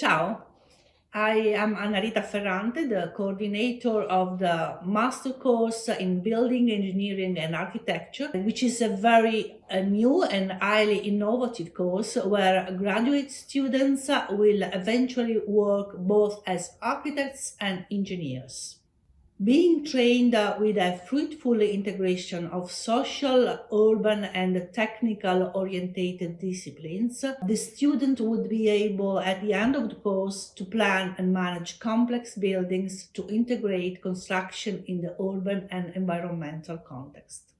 Ciao, I am Annarita Ferrante, the coordinator of the master course in Building Engineering and Architecture, which is a very a new and highly innovative course where graduate students will eventually work both as architects and engineers. Being trained with a fruitful integration of social, urban and technical orientated disciplines, the student would be able at the end of the course to plan and manage complex buildings to integrate construction in the urban and environmental context.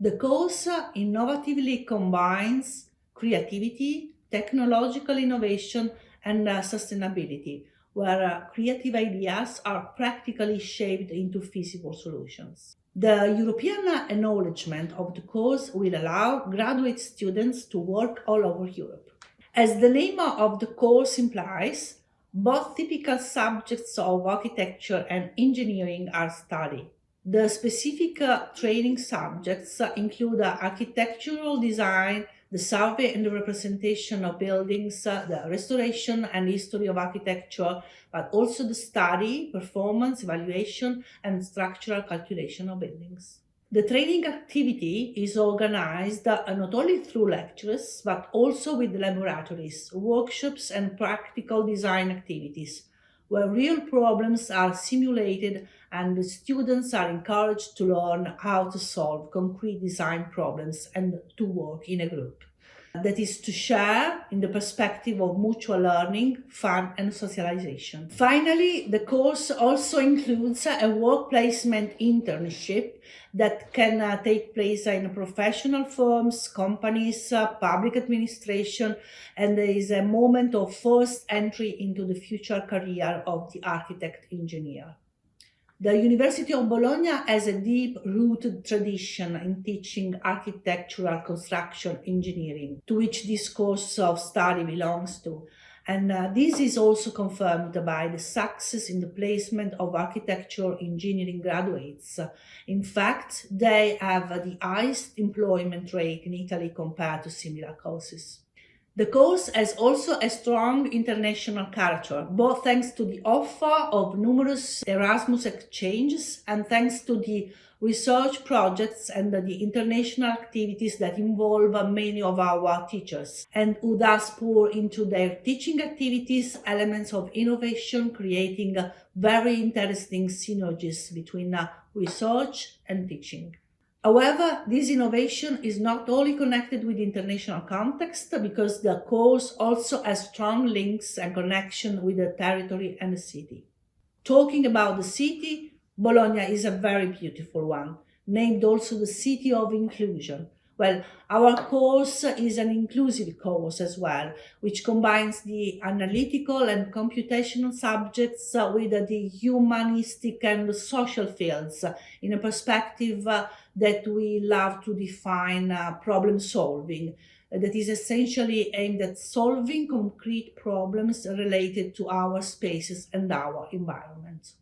The course innovatively combines creativity, technological innovation and uh, sustainability where uh, creative ideas are practically shaped into feasible solutions. The European acknowledgement of the course will allow graduate students to work all over Europe. As the name of the course implies, both typical subjects of architecture and engineering are studied. The specific uh, training subjects include uh, architectural design, the survey and the representation of buildings, uh, the restoration and history of architecture, but also the study, performance, evaluation, and structural calculation of buildings. The training activity is organized uh, not only through lectures, but also with laboratories, workshops, and practical design activities, where real problems are simulated and the students are encouraged to learn how to solve concrete design problems and to work in a group. That is to share in the perspective of mutual learning, fun and socialization. Finally, the course also includes a work placement internship that can uh, take place in professional firms, companies, uh, public administration, and there is a moment of first entry into the future career of the architect engineer. The University of Bologna has a deep-rooted tradition in teaching architectural construction engineering, to which this course of study belongs to. And uh, this is also confirmed by the success in the placement of architectural engineering graduates. In fact, they have the highest employment rate in Italy compared to similar courses. The course has also a strong international character, both thanks to the offer of numerous Erasmus exchanges and thanks to the research projects and the international activities that involve many of our teachers and who thus pour into their teaching activities elements of innovation, creating very interesting synergies between uh, research and teaching. However, this innovation is not only connected with international context because the course also has strong links and connection with the territory and the city. Talking about the city, Bologna is a very beautiful one, named also the City of Inclusion, well, our course is an inclusive course as well, which combines the analytical and computational subjects uh, with the humanistic and social fields uh, in a perspective uh, that we love to define uh, problem solving that is essentially aimed at solving concrete problems related to our spaces and our environment.